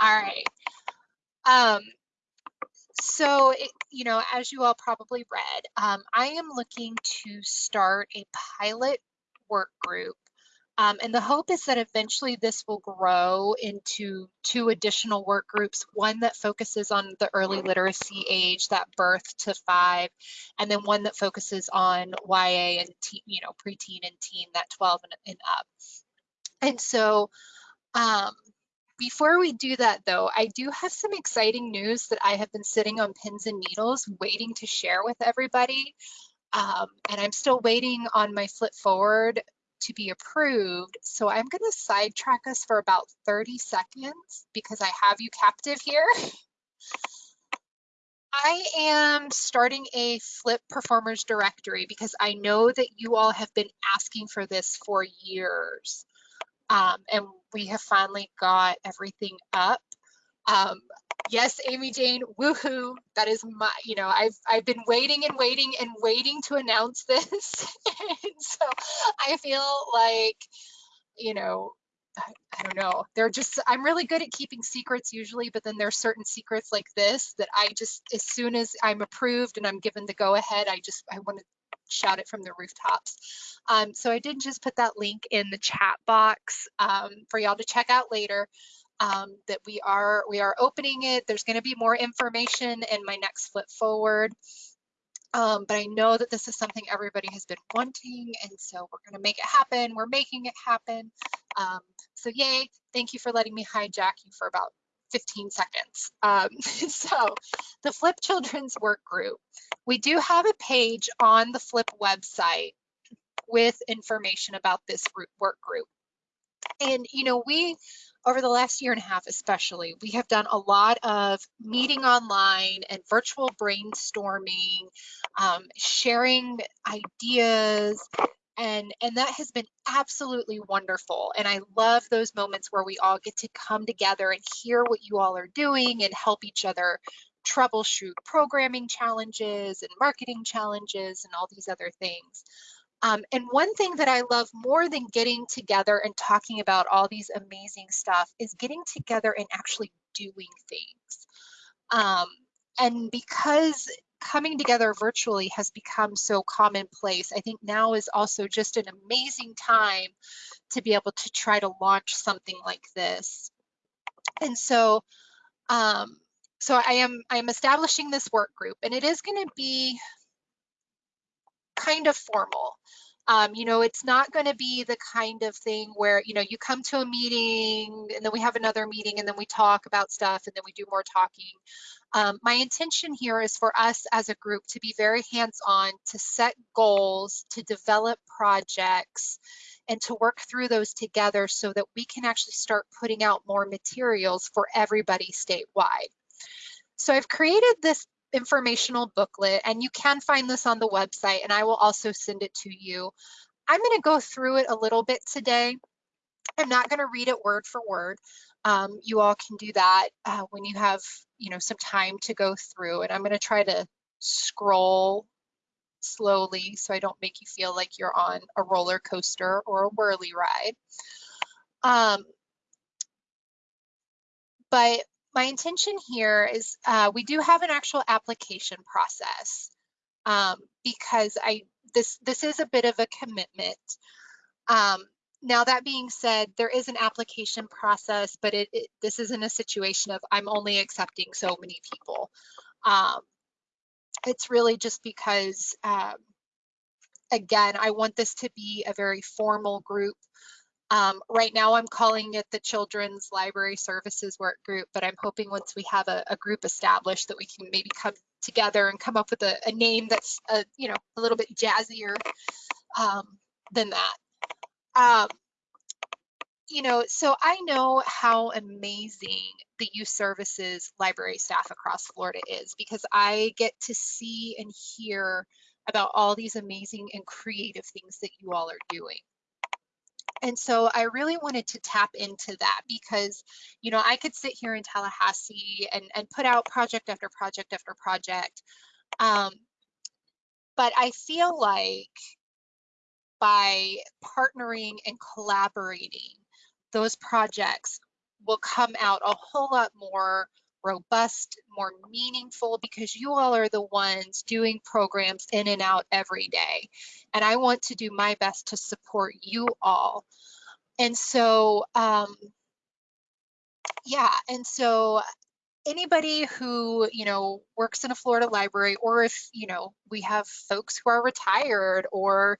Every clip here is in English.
All right. Um, so, it, you know, as you all probably read, um, I am looking to start a pilot work group. Um, and the hope is that eventually this will grow into two additional work groups, one that focuses on the early literacy age, that birth to five, and then one that focuses on YA and, teen, you know, preteen and teen, that 12 and, and up. And so, um, before we do that though, I do have some exciting news that I have been sitting on pins and needles waiting to share with everybody. Um, and I'm still waiting on my flip forward to be approved. So I'm gonna sidetrack us for about 30 seconds because I have you captive here. I am starting a flip performers directory because I know that you all have been asking for this for years. Um, and we have finally got everything up. Um, yes, Amy Jane, woohoo! That is my, you know, I've I've been waiting and waiting and waiting to announce this, and so I feel like, you know, I, don't know. They're just I'm really good at keeping secrets usually, but then there's certain secrets like this that I just as soon as I'm approved and I'm given the go ahead, I just I want to shout it from the rooftops. Um, so I did just put that link in the chat box um, for y'all to check out later. Um, that we are we are opening it. There's going to be more information in my next flip forward. Um, but I know that this is something everybody has been wanting, and so we're going to make it happen. We're making it happen. Um, so yay! Thank you for letting me hijack you for about 15 seconds. Um, so the Flip Children's Work Group, we do have a page on the Flip website with information about this work group. And, you know, we, over the last year and a half especially, we have done a lot of meeting online and virtual brainstorming, um, sharing ideas, and and that has been absolutely wonderful and i love those moments where we all get to come together and hear what you all are doing and help each other troubleshoot programming challenges and marketing challenges and all these other things um, and one thing that I love more than getting together and talking about all these amazing stuff is getting together and actually doing things. Um, and because coming together virtually has become so commonplace. I think now is also just an amazing time to be able to try to launch something like this. And so, um, so I am I am establishing this work group, and it is going to be kind of formal. Um, you know, it's not going to be the kind of thing where, you know, you come to a meeting and then we have another meeting and then we talk about stuff and then we do more talking. Um, my intention here is for us as a group to be very hands-on, to set goals, to develop projects, and to work through those together so that we can actually start putting out more materials for everybody statewide. So I've created this informational booklet and you can find this on the website and I will also send it to you. I'm going to go through it a little bit today. I'm not going to read it word for word. Um, you all can do that uh, when you have you know some time to go through and I'm going to try to scroll slowly so I don't make you feel like you're on a roller coaster or a whirly ride. Um, but my intention here is uh, we do have an actual application process um, because I this this is a bit of a commitment. Um, now that being said, there is an application process, but it, it, this isn't a situation of I'm only accepting so many people. Um, it's really just because, um, again, I want this to be a very formal group um, right now, I'm calling it the Children's Library Services Work Group, but I'm hoping once we have a, a group established that we can maybe come together and come up with a, a name that's, a, you know, a little bit jazzier um, than that. Um, you know, so I know how amazing the youth services library staff across Florida is because I get to see and hear about all these amazing and creative things that you all are doing. And so I really wanted to tap into that because, you know, I could sit here in Tallahassee and, and put out project after project after project. Um, but I feel like by partnering and collaborating, those projects will come out a whole lot more robust, more meaningful because you all are the ones doing programs in and out every day. And I want to do my best to support you all. And so, um, yeah, and so anybody who, you know, works in a Florida library, or if, you know, we have folks who are retired or,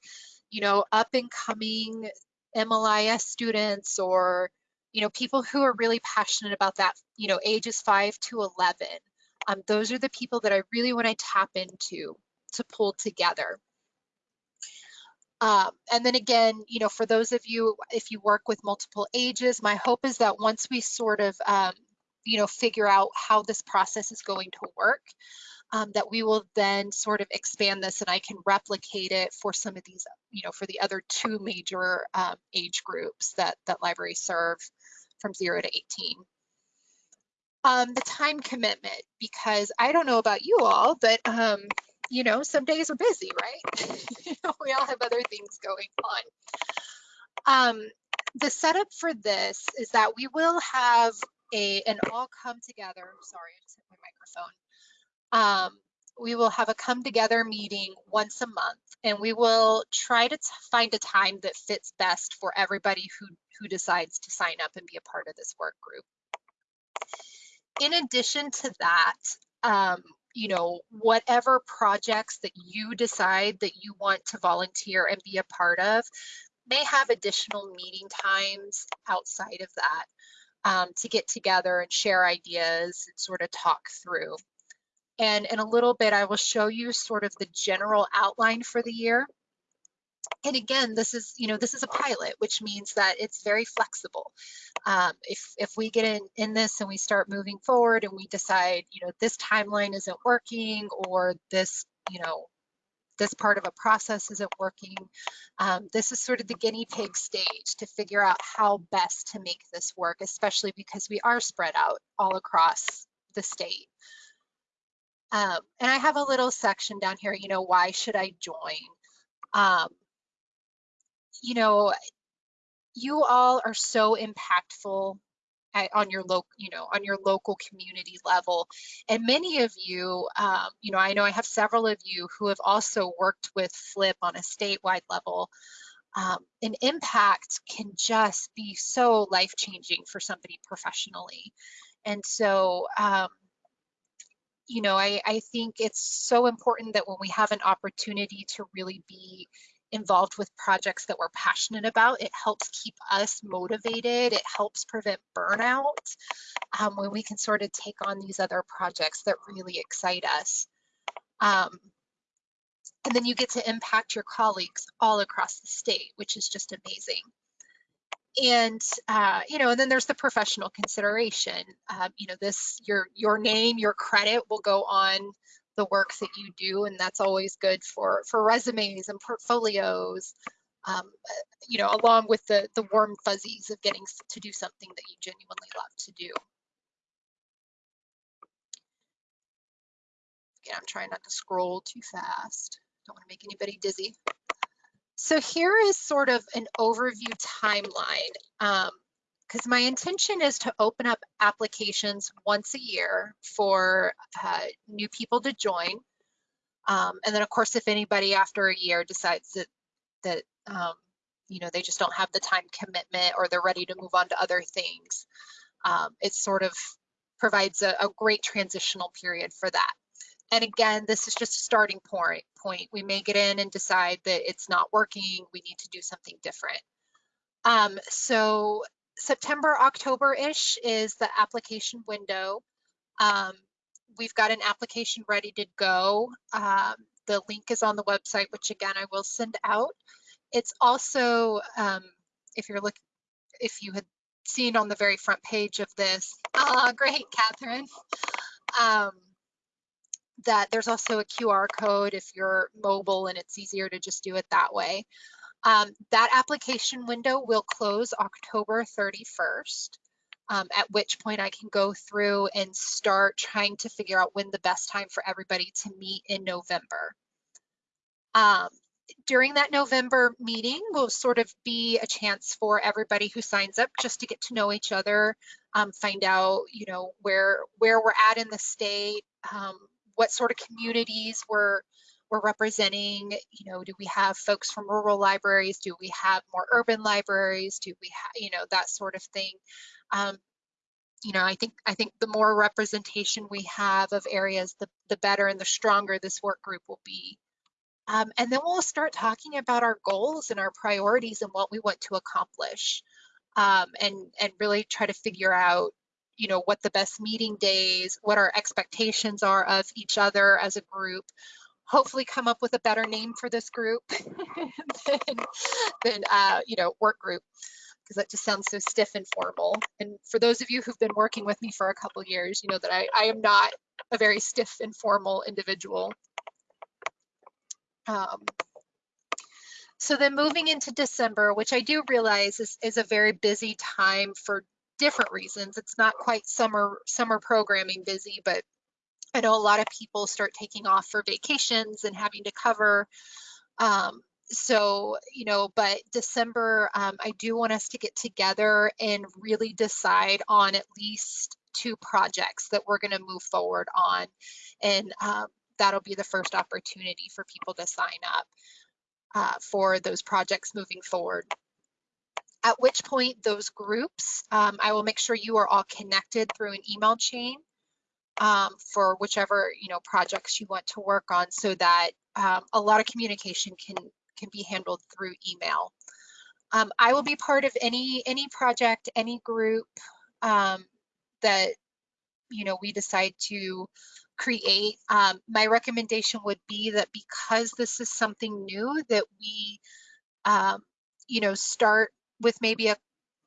you know, up and coming MLIS students or, you know, people who are really passionate about that, you know, ages five to 11. Um, those are the people that I really want to tap into to pull together. Um, and then again, you know, for those of you, if you work with multiple ages, my hope is that once we sort of, um, you know, figure out how this process is going to work, um, that we will then sort of expand this and I can replicate it for some of these, you know, for the other two major um, age groups that, that libraries serve from zero to 18. Um, the time commitment, because I don't know about you all, but um, you know, some days are busy, right? we all have other things going on. Um, the setup for this is that we will have a an all come together. Sorry, I just hit my microphone. Um, we will have a come together meeting once a month and we will try to find a time that fits best for everybody who, who decides to sign up and be a part of this work group. In addition to that, um, you know, whatever projects that you decide that you want to volunteer and be a part of may have additional meeting times outside of that um, to get together and share ideas and sort of talk through. And in a little bit, I will show you sort of the general outline for the year. And again, this is, you know, this is a pilot, which means that it's very flexible. Um, if, if we get in, in this and we start moving forward and we decide, you know, this timeline isn't working or this, you know, this part of a process isn't working. Um, this is sort of the guinea pig stage to figure out how best to make this work, especially because we are spread out all across the state. Um, and I have a little section down here, you know, why should I join? Um, you know, you all are so impactful at, on your local, you know, on your local community level. And many of you, um, you know, I know I have several of you who have also worked with FLIP on a statewide level. Um, an impact can just be so life changing for somebody professionally. And so, um, you know, I, I think it's so important that when we have an opportunity to really be involved with projects that we're passionate about, it helps keep us motivated. It helps prevent burnout um, when we can sort of take on these other projects that really excite us. Um, and then you get to impact your colleagues all across the state, which is just amazing and uh, you know, and then there's the professional consideration. Uh, you know, this your your name, your credit will go on the work that you do, and that's always good for for resumes and portfolios. Um, you know, along with the the warm fuzzies of getting to do something that you genuinely love to do. Again, I'm trying not to scroll too fast. Don't want to make anybody dizzy. So here is sort of an overview timeline because um, my intention is to open up applications once a year for uh, new people to join. Um, and then of course, if anybody after a year decides that, that um, you know, they just don't have the time commitment or they're ready to move on to other things, um, it sort of provides a, a great transitional period for that. And again, this is just a starting point. Point. We may get in and decide that it's not working. We need to do something different. Um, so September, October-ish is the application window. Um, we've got an application ready to go. Um, the link is on the website, which again, I will send out. It's also, um, if you're looking, if you had seen on the very front page of this, ah, great, Catherine. That there's also a QR code if you're mobile and it's easier to just do it that way. Um, that application window will close October 31st, um, at which point I can go through and start trying to figure out when the best time for everybody to meet in November. Um, during that November meeting will sort of be a chance for everybody who signs up just to get to know each other, um, find out, you know, where where we're at in the state, um, what sort of communities we're we're representing. You know, do we have folks from rural libraries? Do we have more urban libraries? Do we have, you know, that sort of thing. Um, you know, I think I think the more representation we have of areas, the the better and the stronger this work group will be. Um, and then we'll start talking about our goals and our priorities and what we want to accomplish um, and, and really try to figure out, you know, what the best meeting days, what our expectations are of each other as a group, hopefully come up with a better name for this group than, than uh, you know, work group because that just sounds so stiff and formal. And for those of you who've been working with me for a couple years, you know that I, I am not a very stiff and formal individual. Um, so then moving into December, which I do realize is, is a very busy time for different reasons. It's not quite summer summer programming busy, but I know a lot of people start taking off for vacations and having to cover. Um, so, you know, but December, um, I do want us to get together and really decide on at least two projects that we're going to move forward on. And um, that'll be the first opportunity for people to sign up uh, for those projects moving forward. At which point those groups, um, I will make sure you are all connected through an email chain um, for whichever you know projects you want to work on so that um, a lot of communication can, can be handled through email. Um, I will be part of any, any project, any group um, that you know we decide to create. Um, my recommendation would be that because this is something new that we, you know, start with maybe a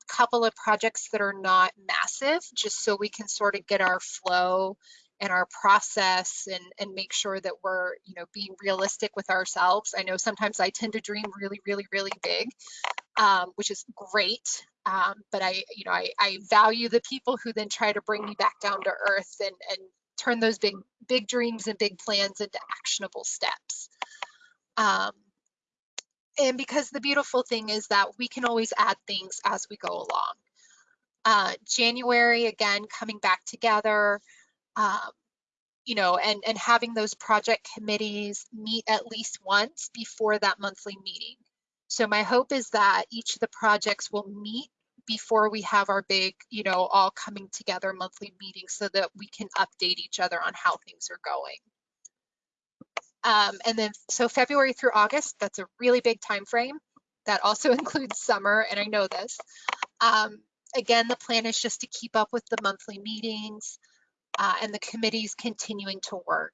couple of projects that are not massive, just so we can sort of get our flow and our process and, and make sure that we're, you know, being realistic with ourselves. I know sometimes I tend to dream really, really, really big, um, which is great. Um, but I, you know, I, I value the people who then try to bring me back down to earth and, and turn those big big dreams and big plans into actionable steps. Um, and because the beautiful thing is that we can always add things as we go along. Uh, January, again, coming back together, um, you know, and, and having those project committees meet at least once before that monthly meeting. So my hope is that each of the projects will meet before we have our big, you know, all coming together monthly meeting so that we can update each other on how things are going. Um, and then, so February through August, that's a really big time frame. That also includes summer, and I know this. Um, again, the plan is just to keep up with the monthly meetings uh, and the committees continuing to work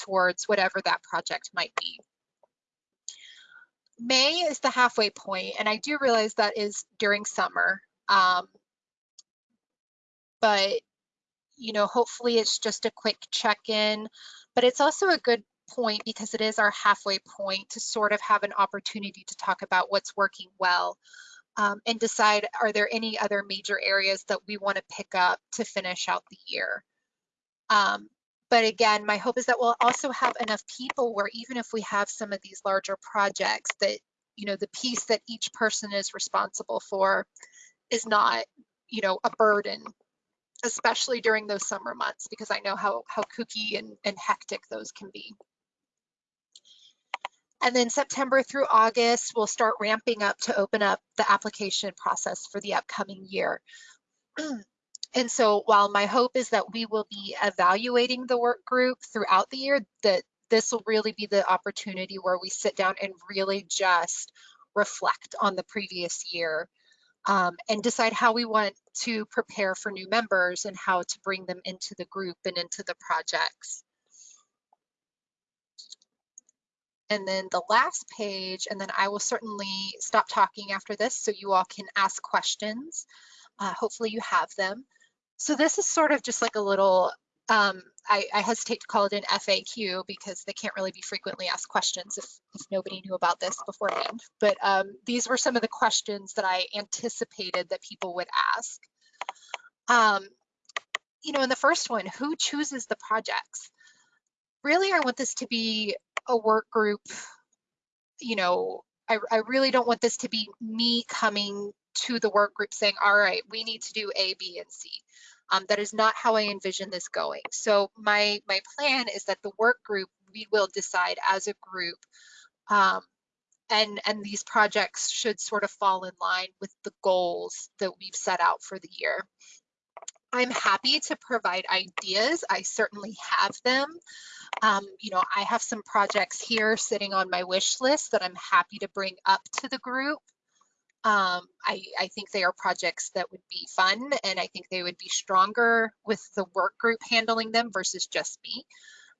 towards whatever that project might be. May is the halfway point, and I do realize that is during summer. Um, but, you know, hopefully it's just a quick check-in, but it's also a good point because it is our halfway point to sort of have an opportunity to talk about what's working well um, and decide are there any other major areas that we want to pick up to finish out the year. Um, but again, my hope is that we'll also have enough people where even if we have some of these larger projects that, you know, the piece that each person is responsible for is not, you know, a burden, especially during those summer months, because I know how, how kooky and, and hectic those can be. And then September through August, we'll start ramping up to open up the application process for the upcoming year. And so while my hope is that we will be evaluating the work group throughout the year, that this will really be the opportunity where we sit down and really just reflect on the previous year um, and decide how we want to prepare for new members and how to bring them into the group and into the projects. And then the last page, and then I will certainly stop talking after this so you all can ask questions. Uh, hopefully you have them. So this is sort of just like a little, um, I, I, hesitate to call it an FAQ because they can't really be frequently asked questions if, if nobody knew about this beforehand. But um, these were some of the questions that I anticipated that people would ask. Um, you know, in the first one, who chooses the projects? Really, I want this to be a work group, you know, I, I really don't want this to be me coming to the work group saying, all right, we need to do A, B, and C. Um, that is not how I envision this going. So my, my plan is that the work group, we will decide as a group um, and and these projects should sort of fall in line with the goals that we've set out for the year. I'm happy to provide ideas. I certainly have them. Um, you know, I have some projects here sitting on my wish list that I'm happy to bring up to the group. Um, I, I think they are projects that would be fun and I think they would be stronger with the work group handling them versus just me.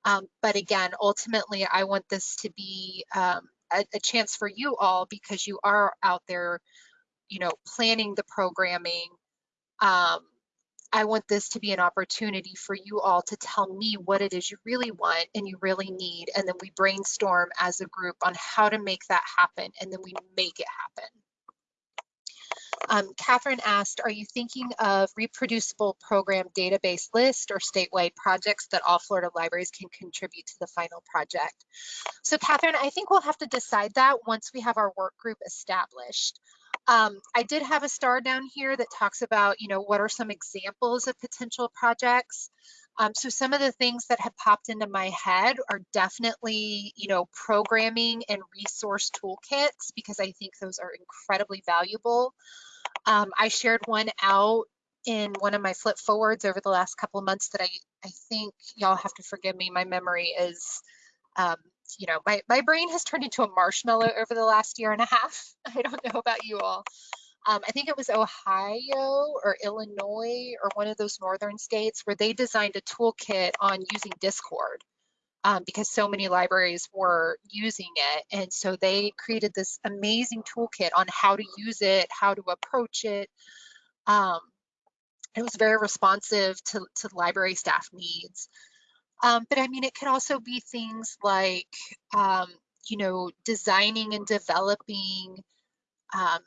Um, but again, ultimately, I want this to be um, a, a chance for you all because you are out there, you know, planning the programming. Um, I want this to be an opportunity for you all to tell me what it is you really want and you really need. And then we brainstorm as a group on how to make that happen. And then we make it happen. Um, Catherine asked, are you thinking of reproducible program database list or statewide projects that all Florida libraries can contribute to the final project? So Catherine, I think we'll have to decide that once we have our work group established. Um, I did have a star down here that talks about, you know, what are some examples of potential projects. Um, so some of the things that have popped into my head are definitely, you know, programming and resource toolkits because I think those are incredibly valuable. Um, I shared one out in one of my flip forwards over the last couple months that I, I think y'all have to forgive me. My memory is, um, you know, my, my brain has turned into a marshmallow over the last year and a half. I don't know about you all. Um, I think it was Ohio or Illinois or one of those northern states where they designed a toolkit on using Discord um, because so many libraries were using it. And so they created this amazing toolkit on how to use it, how to approach it. Um, it was very responsive to, to library staff needs. Um, but I mean, it could also be things like, um, you know, designing and developing, um,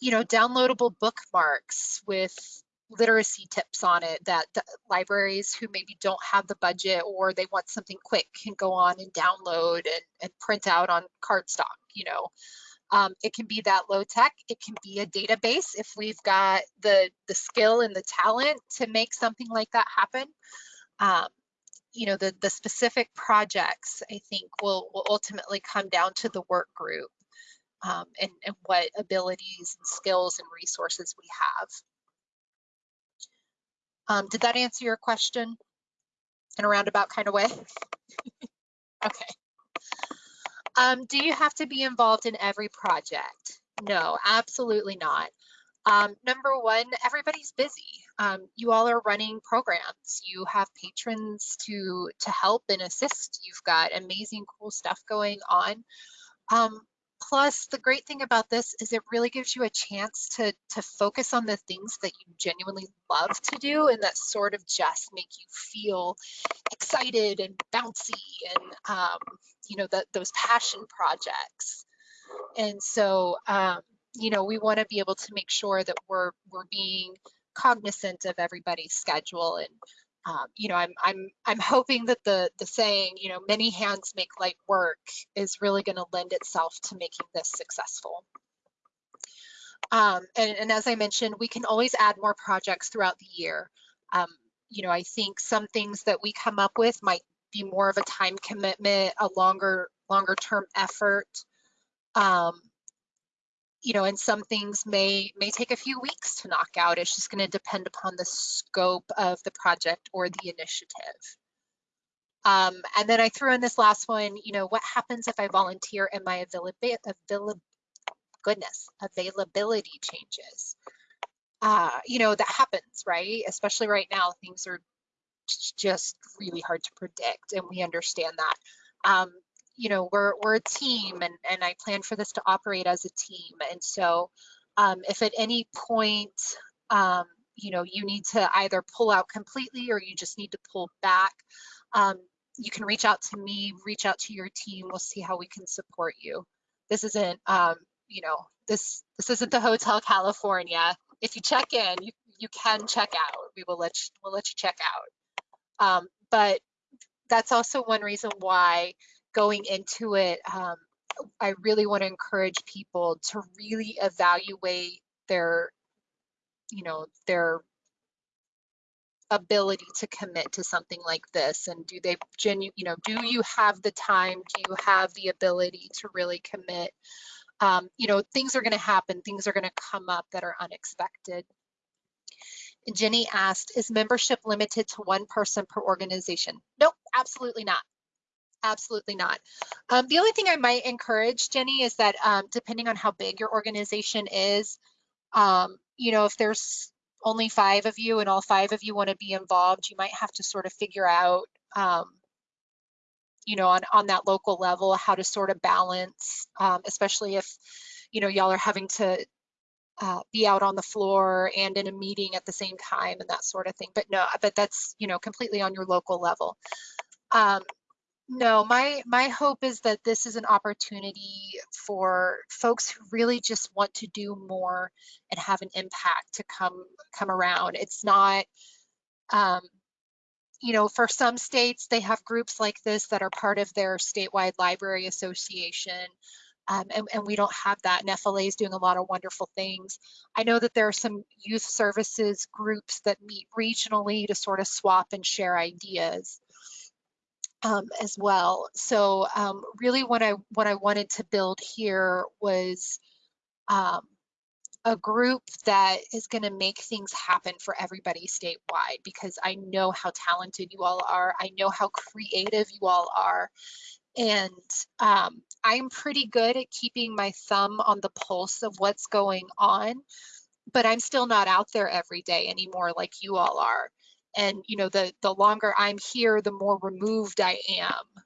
you know, downloadable bookmarks with literacy tips on it that libraries who maybe don't have the budget or they want something quick can go on and download and, and print out on cardstock, you know. Um, it can be that low tech. It can be a database if we've got the, the skill and the talent to make something like that happen. Um, you know, the, the specific projects, I think, will, will ultimately come down to the work group um, and, and what abilities and skills and resources we have. Um, did that answer your question in a roundabout kind of way? okay. Um, do you have to be involved in every project? No, absolutely not. Um, number one, everybody's busy. Um, you all are running programs. You have patrons to to help and assist. You've got amazing, cool stuff going on. Um, Plus, the great thing about this is it really gives you a chance to, to focus on the things that you genuinely love to do and that sort of just make you feel excited and bouncy and, um, you know, those passion projects. And so, um, you know, we want to be able to make sure that we're, we're being cognizant of everybody's schedule and um, you know, I'm I'm I'm hoping that the the saying, you know, many hands make light work is really going to lend itself to making this successful. Um, and, and, as I mentioned, we can always add more projects throughout the year. Um, you know, I think some things that we come up with might be more of a time commitment, a longer longer term effort. Um, you know, and some things may may take a few weeks to knock out. It's just going to depend upon the scope of the project or the initiative. Um, and then I threw in this last one, you know, what happens if I volunteer and my availability, avail goodness, availability changes? Uh, you know, that happens, right? Especially right now, things are just really hard to predict and we understand that. Um, you know, we're, we're a team and, and I plan for this to operate as a team. And so um, if at any point, um, you know, you need to either pull out completely or you just need to pull back, um, you can reach out to me, reach out to your team. We'll see how we can support you. This isn't, um, you know, this this isn't the Hotel California. If you check in, you you can check out. We will let you, we'll let you check out. Um, but that's also one reason why going into it, um, I really want to encourage people to really evaluate their, you know, their ability to commit to something like this and do they genu you know do you have the time? Do you have the ability to really commit? Um, you know things are going to happen things are going to come up that are unexpected. Jenny asked is membership limited to one person per organization? Nope absolutely not absolutely not um, the only thing I might encourage Jenny is that um, depending on how big your organization is um, you know if there's only five of you and all five of you want to be involved, you might have to sort of figure out, um, you know, on, on that local level, how to sort of balance, um, especially if, you know, y'all are having to uh, be out on the floor and in a meeting at the same time and that sort of thing. But no, but that's, you know, completely on your local level. No, my my hope is that this is an opportunity for folks who really just want to do more and have an impact to come come around. It's not, um, you know, for some states they have groups like this that are part of their statewide library association. Um, and, and, we don't have that. And FLA is doing a lot of wonderful things. I know that there are some youth services groups that meet regionally to sort of swap and share ideas um, as well. So um, really what I, what I wanted to build here was um, a group that is going to make things happen for everybody statewide because I know how talented you all are. I know how creative you all are. And um, I'm pretty good at keeping my thumb on the pulse of what's going on, but I'm still not out there every day anymore like you all are and you know the the longer i'm here the more removed i am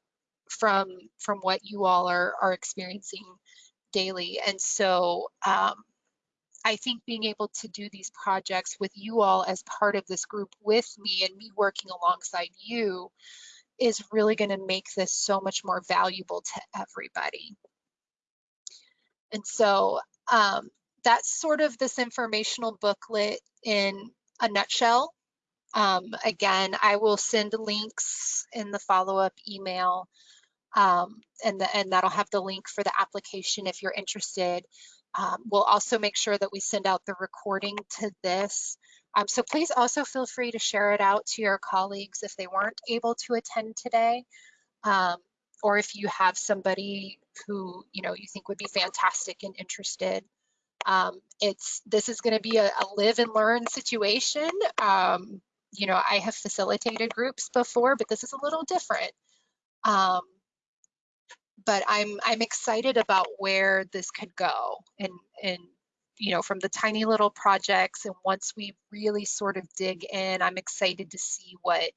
from from what you all are are experiencing daily. And so um, i think being able to do these projects with you all as part of this group with me and me working alongside you is really going to make this so much more valuable to everybody. And so um, that's sort of this informational booklet in a nutshell um, again, I will send links in the follow-up email um, and, the, and that'll have the link for the application if you're interested. Um, we'll also make sure that we send out the recording to this. Um, so please also feel free to share it out to your colleagues if they weren't able to attend today. Um, or if you have somebody who you know you think would be fantastic and interested. Um, it's this is going to be a, a, live and learn situation. You know, I have facilitated groups before, but this is a little different. Um, but I'm I'm excited about where this could go, and and you know, from the tiny little projects, and once we really sort of dig in, I'm excited to see what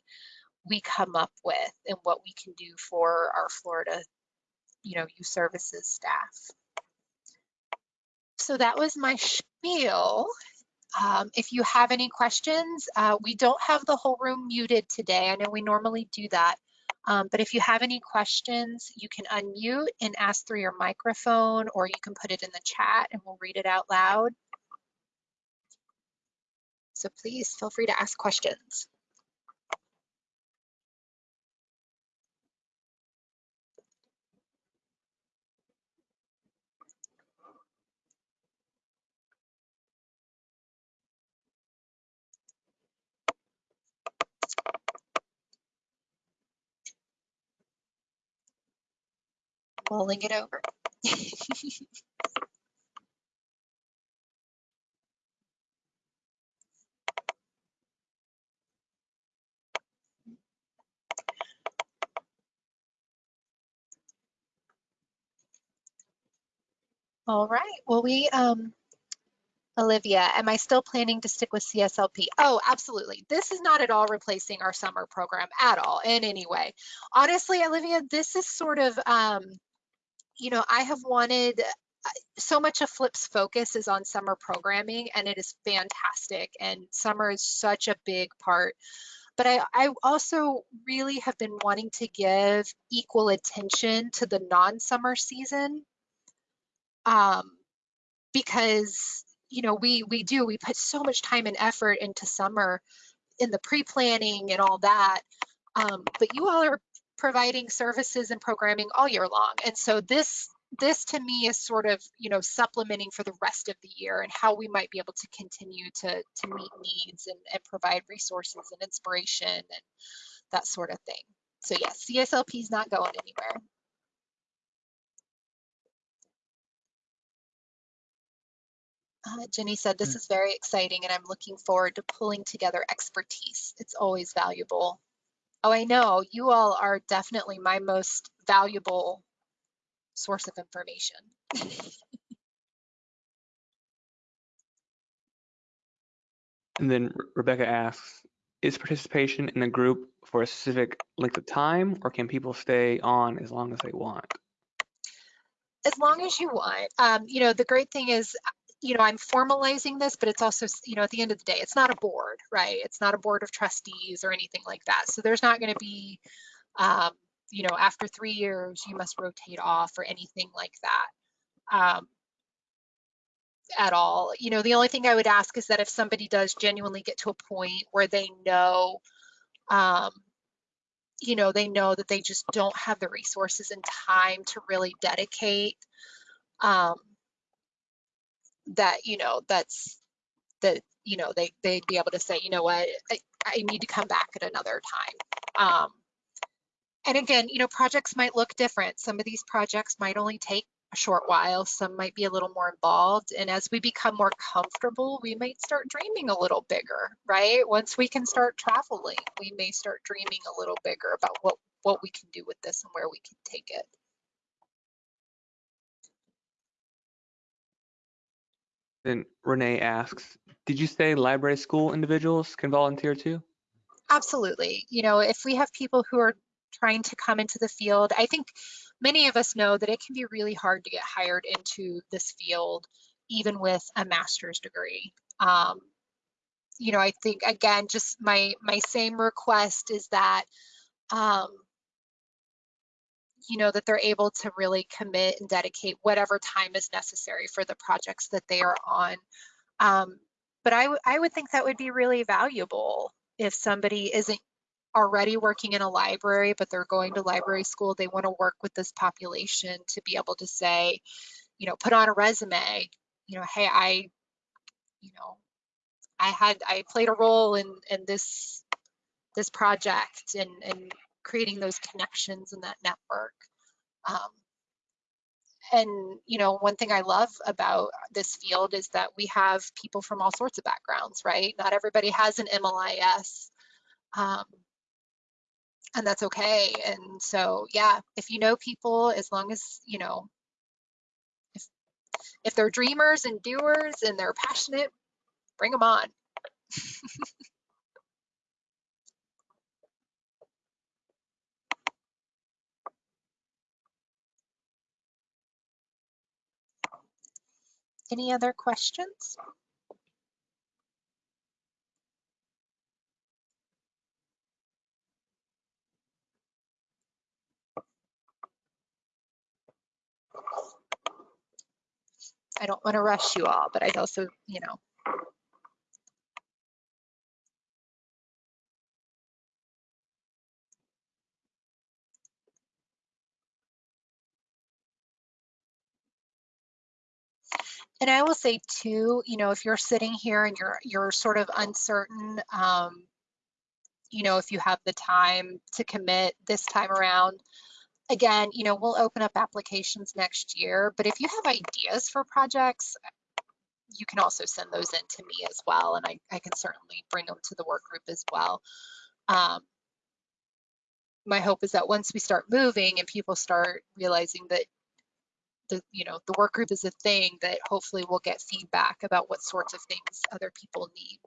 we come up with and what we can do for our Florida, you know, youth services staff. So that was my spiel. Um, if you have any questions, uh, we don't have the whole room muted today. I know we normally do that. Um, but if you have any questions, you can unmute and ask through your microphone, or you can put it in the chat and we'll read it out loud. So please feel free to ask questions. Mulling it over. All right, well, we, um, Olivia, am I still planning to stick with CSLP? Oh, absolutely. This is not at all replacing our summer program at all in any way. Honestly, Olivia, this is sort of, um, you know, I have wanted uh, so much of Flip's focus is on summer programming and it is fantastic. And summer is such a big part. But I, I also really have been wanting to give equal attention to the non-summer season um, because, you know, we, we do, we put so much time and effort into summer in the pre-planning and all that. Um, but you all are providing services and programming all year long. And so this this to me is sort of, you know, supplementing for the rest of the year and how we might be able to continue to, to meet needs and, and provide resources and inspiration and that sort of thing. So yes, CSLP is not going anywhere. Uh, Jenny said, this Mm. is very exciting and I'm looking forward to pulling together expertise. It's always valuable. Oh, I know. You all are definitely my most valuable source of information. And then Rebecca asks, is participation in the group for a specific length of time or can people stay on as long as they want? as long as you want. Um, you know, the great thing is, you know, I'm formalizing this, but it's also, you know, at the end of the day, it's not a board, right? It's not a board of trustees or anything like that. So there's not going to be, um, you know, after three years, you must rotate off or anything like that. Um, at all. You know, the only thing I would ask is that if somebody does genuinely get to a point where they know, um, you know, they know that they just don't have the resources and time to really dedicate, um, that, you know, that's, that, you know, they, they'd be able to say, you know what, I, I need to come back at another time. Um, and again, you know, projects might look different. Some of these projects might only take a short while, some might be a little more involved. And as we become more comfortable, we might start dreaming a little bigger, right? Once we can start traveling, we may start dreaming a little bigger about what, what we can do with this and where we can take it. Then Renee asks, did you say library school individuals can volunteer too? Absolutely. You know, if we have people who are trying to come into the field, I think many of us know that it can be really hard to get hired into this field, even with a master's degree. Um, you know, I think again, just my my same request is that, um, you know, that they're able to really commit and dedicate whatever time is necessary for the projects that they are on. Um, but I, I would think that would be really valuable if somebody isn't already working in a library, but they're going to library school, they want to work with this population to be able to say, you know, put on a resume, you know, hey, I, you know, I had, I played a role in, in this, this project and, and creating those connections and that network. Um, and you know one thing i love about this field is that we have people from all sorts of backgrounds right? Not everybody has an mlis um, and that's okay. And so yeah if you know people as long as you know if if they're dreamers and doers and they're passionate bring them on any other questions? I don't want to rush you all but i'd also you know And I will say too, you know, if you're sitting here and you're you're sort of uncertain, um, you know, if you have the time to commit this time around, again, you know, we'll open up applications next year. But if you have ideas for projects, you can also send those in to me as well, and I, I can certainly bring them to the work group as well. Um, my hope is that once we start moving and people start realizing that the you know the work group is a thing that hopefully we'll get feedback about what sorts of things other people need.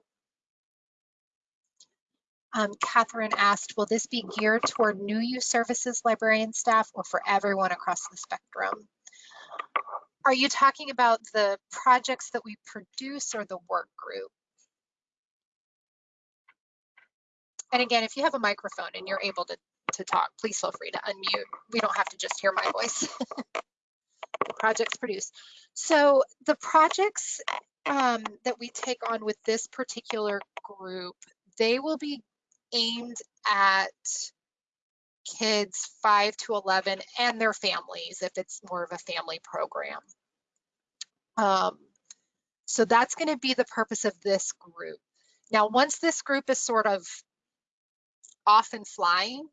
Um, Catherine asked, will this be geared toward new youth services librarian staff or for everyone across the spectrum? Are you talking about the projects that we produce or the work group? And again, if you have a microphone and you're able to, to talk, please feel free to unmute. We don't have to just hear my voice. projects produce. So the projects um, that we take on with this particular group, they will be aimed at kids 5 to 11 and their families if it's more of a family program. Um, so that's going to be the purpose of this group. Now, once this group is sort of off and flying,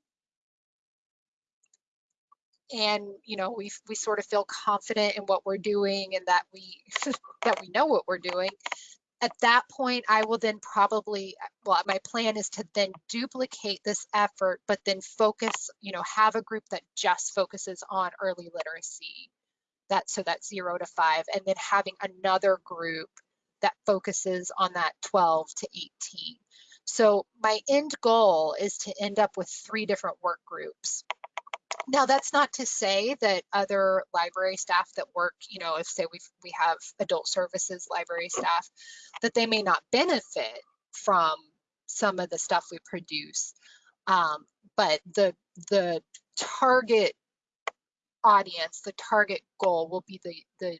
and you know we we sort of feel confident in what we're doing and that we that we know what we're doing. At that point i will then probably well my plan is to then duplicate this effort but then focus you know have a group that just focuses on early literacy. That so that's 0 to 5 and then having another group that focuses on that 12 to 18 so my end goal is to end up with three different work groups now, that's not to say that other library staff that work, you know, if say we we have adult services library staff, that they may not benefit from some of the stuff we produce. Um, but the the target audience, the target goal will be the the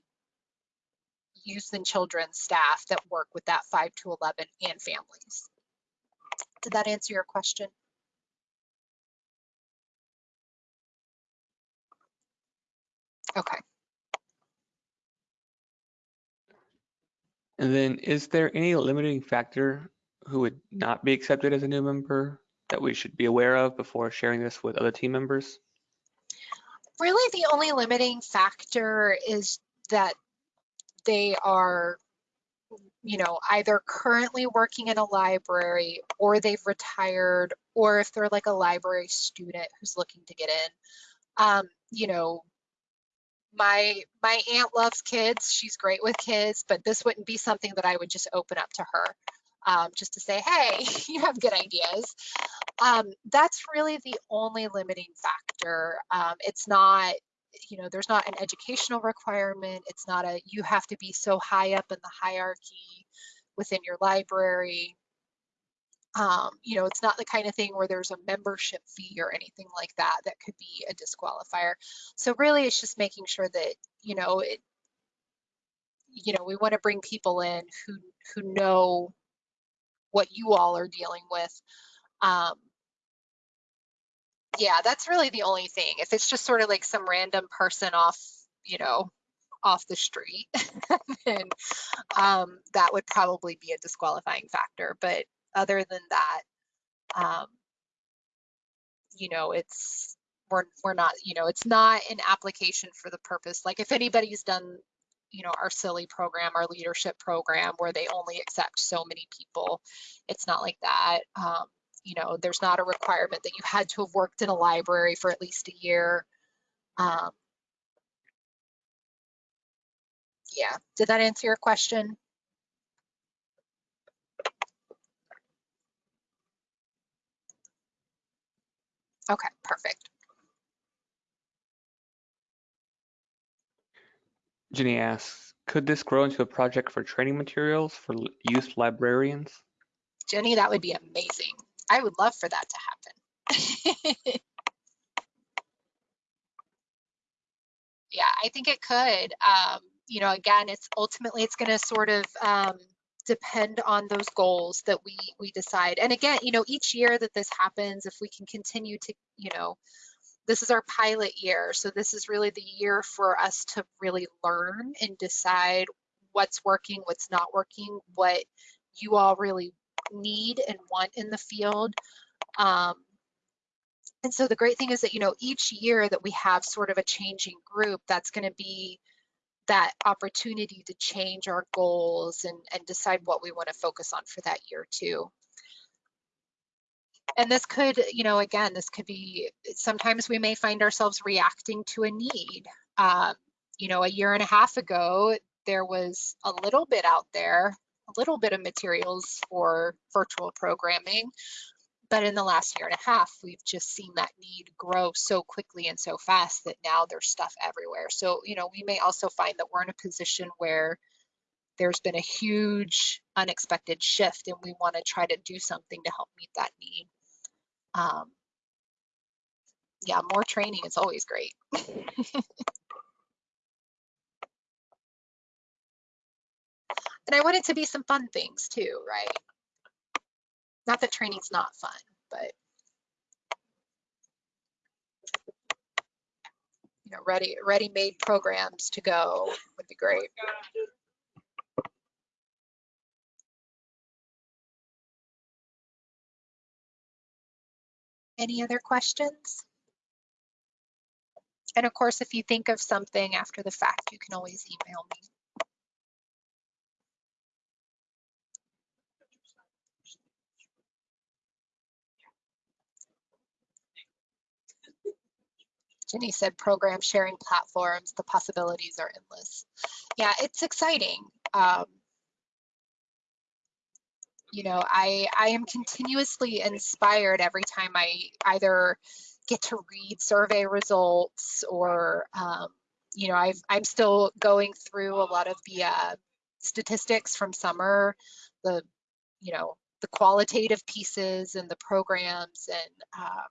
youth and children staff that work with that 5 to 11 and families. Did that answer your question? Okay. And then is there any limiting factor who would not be accepted as a new member that we should be aware of before sharing this with other team members? Really the only limiting factor is that they are you know, either currently working in a library or they've retired, or if they're like a library student who's looking to get in. Um, you know, my my aunt loves kids. She's great with kids but this wouldn't be something that i would just open up to her um, just to say hey you have good ideas. Um, that's really the only limiting factor. Um, it's not you know there's not an educational requirement. It's not a you have to be so high up in the hierarchy within your library um, you know, it's not the kind of thing where there's a membership fee or anything like that that could be a disqualifier. So really, it's just making sure that you know it. You know, we want to bring people in who who know what you all are dealing with. Um, yeah, that's really the only thing. If it's just sort of like some random person off, you know, off the street, then um, that would probably be a disqualifying factor. But other than that, um, you know, it's we're we're not, you know, it's not an application for the purpose. Like if anybody's done, you know, our silly program, our leadership program, where they only accept so many people, it's not like that. Um, you know, there's not a requirement that you had to have worked in a library for at least a year. Um, yeah, did that answer your question? Okay, perfect. Jenny asks, could this grow into a project for training materials for youth librarians? Jenny, that would be amazing. I would love for that to happen. yeah, I think it could. Um, you know, again, it's ultimately it's going to sort of um, depend on those goals that we we decide. And again, you know, each year that this happens, if we can continue to, you know, this is our pilot year. So this is really the year for us to really learn and decide what's working, what's not working, what you all really need and want in the field. Um, and so the great thing is that, you know, each year that we have sort of a changing group, that's going to be that opportunity to change our goals and, and decide what we want to focus on for that year too. And this could, you know, again, this could be, sometimes we may find ourselves reacting to a need. Um, you know, a year and a half ago, there was a little bit out there, a little bit of materials for virtual programming. But in the last year and a half, we've just seen that need grow so quickly and so fast that now there's stuff everywhere. So, you know, we may also find that we're in a position where there's been a huge unexpected shift and we want to try to do something to help meet that need. Um, yeah, more training is always great. and I want it to be some fun things too, right? Not that training's not fun, but you know, ready, ready-made programs to go would be great. Any other questions? And of course, if you think of something after the fact, you can always email me. Jenny said program sharing platforms, the possibilities are endless. Yeah, it's exciting. Um, you know, I, I am continuously inspired every time I either get to read survey results or, um, you know, I've, I'm still going through a lot of the uh, statistics from summer, the, you know, the qualitative pieces and the programs and, um,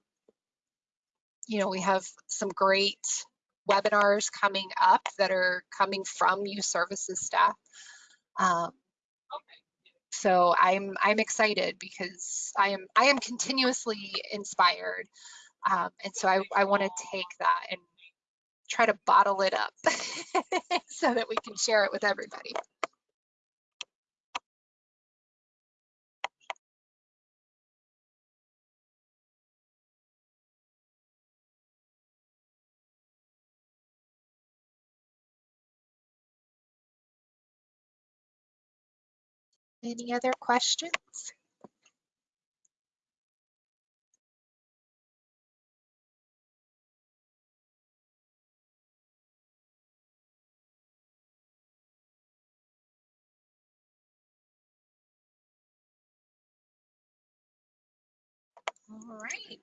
you know, we have some great webinars coming up that are coming from youth services staff. Um, so I'm I'm excited because I am I am continuously inspired, um, and so I I want to take that and try to bottle it up so that we can share it with everybody. Any other questions? All right.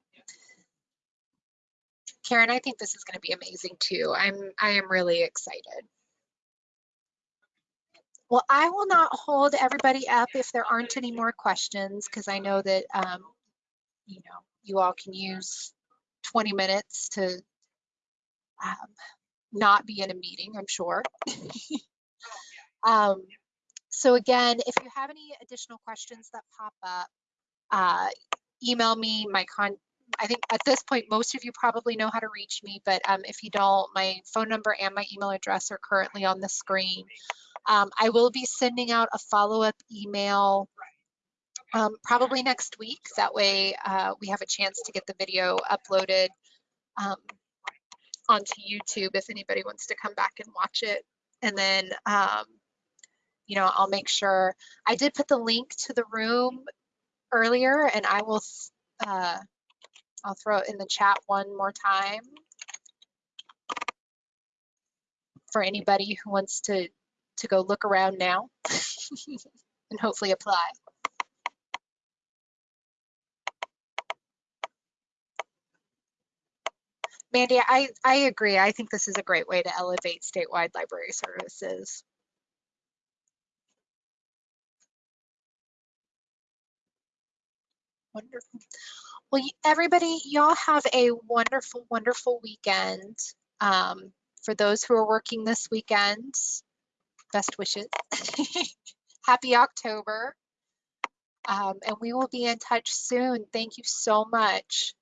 Karen, I think this is going to be amazing too. I'm I am really excited. Well, I will not hold everybody up if there aren't any more questions because I know that um, you know you all can use 20 minutes to um, not be in a meeting, I'm sure. um, so again, if you have any additional questions that pop up, uh, email me. My con I think at this point, most of you probably know how to reach me, but um, if you don't, my phone number and my email address are currently on the screen. Um, I will be sending out a follow-up email um, probably next week. That way uh, we have a chance to get the video uploaded um, onto YouTube if anybody wants to come back and watch it. And then, um, you know, I'll make sure, I did put the link to the room earlier and I will, uh, I'll throw it in the chat one more time for anybody who wants to to go look around now and hopefully apply. Mandy, I, I agree. I think this is a great way to elevate statewide library services. Wonderful. Well, everybody, y'all have a wonderful, wonderful weekend. Um, for those who are working this weekend, best wishes. Happy October. Um, and we will be in touch soon. Thank you so much.